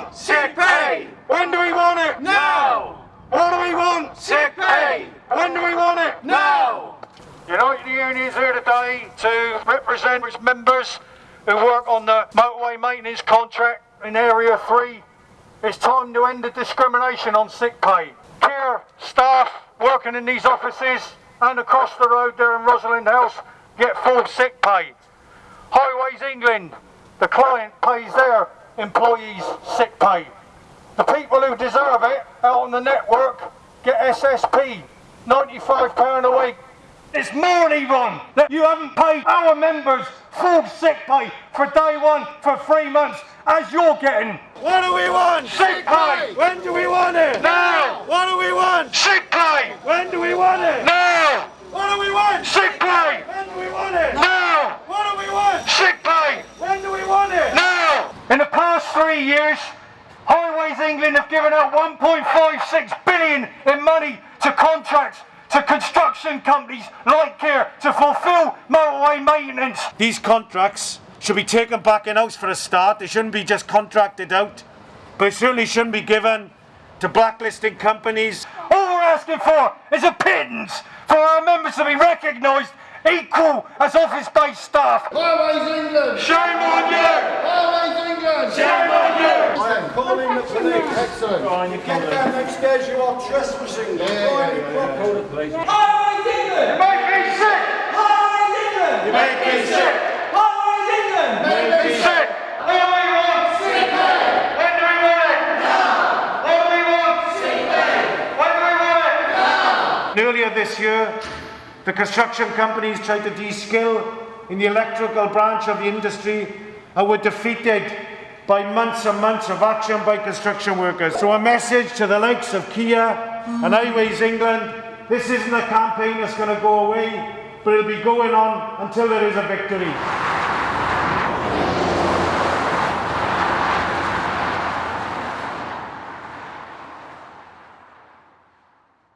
want? Sick pay! When do we want it? Now! What do we want? Sick pay! When do we want it? Now! Unite Union is here today to represent its members who work on the motorway maintenance contract in Area 3. It's time to end the discrimination on sick pay. Kier staff working in these offices and across the road there in Rosalind House get full sick pay. Highways England, the client pays their employees sick pay. The people who deserve it out on the network get SSP, £95 a week. It's more even that you haven't paid our members full sick pay for day one for three months as you're getting. What do we want? Sick pay! When do we want it? Now! What do we want? Sick pay! When do we want it? Now! What do we want? Sick pay! When do we want it? Now! What do we want? Sick pay! When do we want it? Now! In the past three years, Highways England have given out 1.56 billion in money to contracts to construction companies like Kier to fulfil motorway maintenance. These contracts should be taken back in-house for a start. They shouldn't be just contracted out. But it certainly shouldn't be given to blacklisting companies. All we're asking for is a pittance for our members to be recognised equal as office-based staff. Highways England! Shame on you! Highways England! Shame on you! I am calling the police. Excellent. Get down next stairs, you are trespassing. Yeah, yeah, yeah, yeah. Highways England! You make me sick! Highways England! You make me sick! Highways England! Make me sick! What do we want? Sick pay! When do we want it? Now! What do we want? Sick pay! When do we want it? Now! Earlier this year, the construction companies tried to de-skill in the electrical branch of the industry and were defeated by months and months of action by construction workers. So a message to the likes of Kier and Highways England, this isn't a campaign that's going to go away, but it'll be going on until there is a victory.